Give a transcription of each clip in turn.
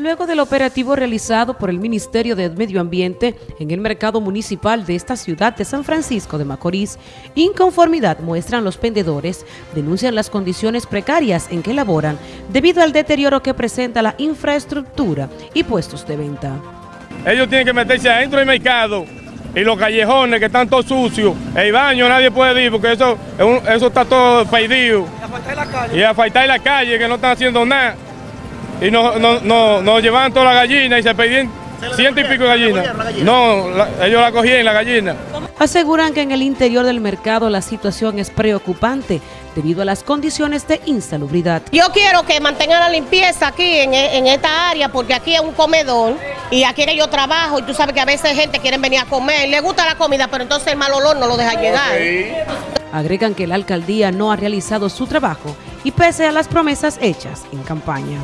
Luego del operativo realizado por el Ministerio de Medio Ambiente en el mercado municipal de esta ciudad de San Francisco de Macorís, inconformidad muestran los vendedores, denuncian las condiciones precarias en que laboran debido al deterioro que presenta la infraestructura y puestos de venta. Ellos tienen que meterse adentro del mercado y los callejones que están todos sucios, el baño nadie puede ir porque eso, eso está todo perdido. Y a faltar la calle que no están haciendo nada y nos, no, no, llevaban toda la gallina y se pedían ciento y pico de gallinas. No, ellos la cogían la gallina. Aseguran que en el interior del mercado la situación es preocupante debido a las condiciones de insalubridad. Yo quiero que mantengan la limpieza aquí en, en, esta área porque aquí es un comedor y aquí yo trabajo y tú sabes que a veces gente quiere venir a comer, le gusta la comida pero entonces el mal olor no lo deja llegar. Agregan que la alcaldía no ha realizado su trabajo y pese a las promesas hechas en campaña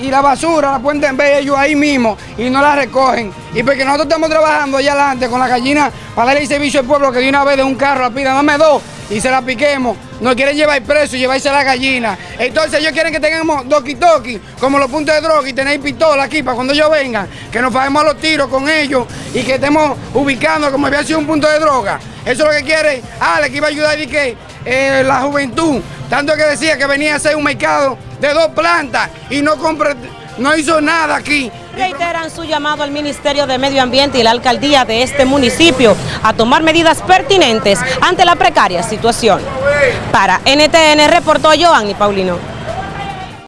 y la basura la pueden ver ellos ahí mismo y no la recogen. Y porque nosotros estamos trabajando allá adelante con la gallina para darle el servicio al pueblo que de una vez de un carro la pida, dame dos y se la piquemos. Nos quieren llevar preso y llevarse a la gallina. Entonces ellos quieren que tengamos doki toki, como los puntos de droga y tenéis pistola aquí para cuando ellos vengan, que nos paguemos los tiros con ellos y que estemos ubicando como había sido un punto de droga. Eso es lo que quiere Ale, que iba a ayudar y que eh, la juventud, tanto que decía que venía a ser un mercado de dos plantas y no no hizo nada aquí. Reiteran su llamado al Ministerio de Medio Ambiente y la alcaldía de este municipio a tomar medidas pertinentes ante la precaria situación. Para NTN reportó Joanny Paulino.